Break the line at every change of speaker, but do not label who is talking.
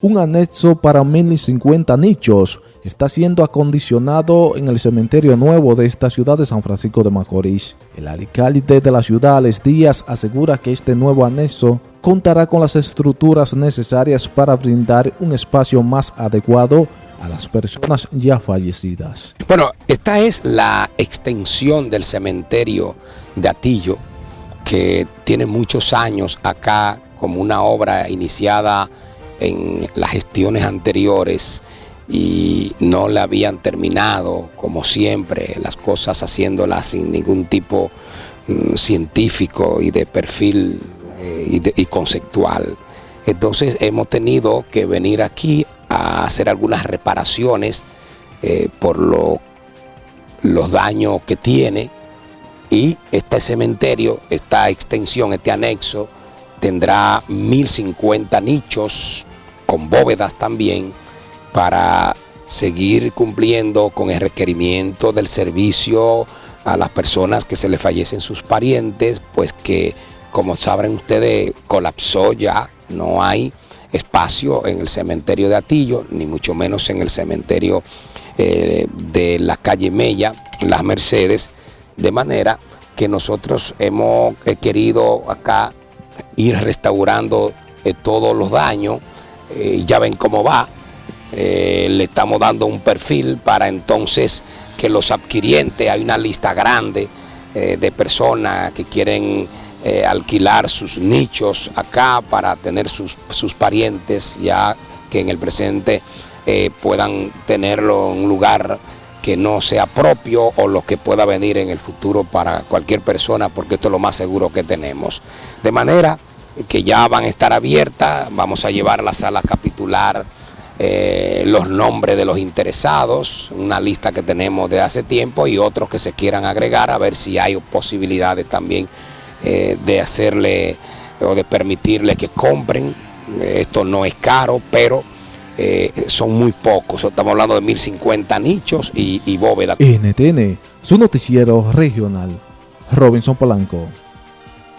Un anexo para 1050 nichos está siendo acondicionado en el cementerio nuevo de esta ciudad de San Francisco de Macorís. El alcalde de la ciudad, Alex Díaz, asegura que este nuevo anexo contará con las estructuras necesarias para brindar un espacio más adecuado a las personas ya fallecidas.
Bueno, esta es la extensión del cementerio de Atillo, que tiene muchos años acá como una obra iniciada en las gestiones anteriores y no le habían terminado, como siempre, las cosas haciéndolas sin ningún tipo mm, científico y de perfil eh, y, conceptual. Entonces hemos tenido que venir aquí a hacer algunas reparaciones eh, por lo, los daños que tiene y este cementerio, esta extensión, este anexo, tendrá 1050 nichos con bóvedas también para seguir cumpliendo con el requerimiento del servicio a las personas que se le fallecen sus parientes, pues que como saben ustedes colapsó ya, no hay espacio en el cementerio de Atillo, ni mucho menos en el cementerio eh, de la calle Mella, Las Mercedes, de manera que nosotros hemos querido acá ir restaurando eh, todos los daños, eh, ya ven cómo va, eh, le estamos dando un perfil para entonces que los adquirientes, hay una lista grande eh, de personas que quieren alquilar sus nichos acá para tener sus, sus parientes ya que en el presente puedan tenerlo en un lugar que no sea propio o lo que pueda venir en el futuro para cualquier persona, porque esto es lo más seguro que tenemos. De manera que ya van a estar abiertas, vamos a llevar a la sala capitular eh, los nombres de los interesados, una lista que tenemos de hace tiempo y otros que se quieran agregar a ver si hay posibilidades también eh, de hacerle o de permitirle que compren. Esto no es caro, pero eh, son muy pocos. Estamos hablando de 1050 nichos y, y bóvedas.
NTN, su noticiero regional. Robinson Polanco.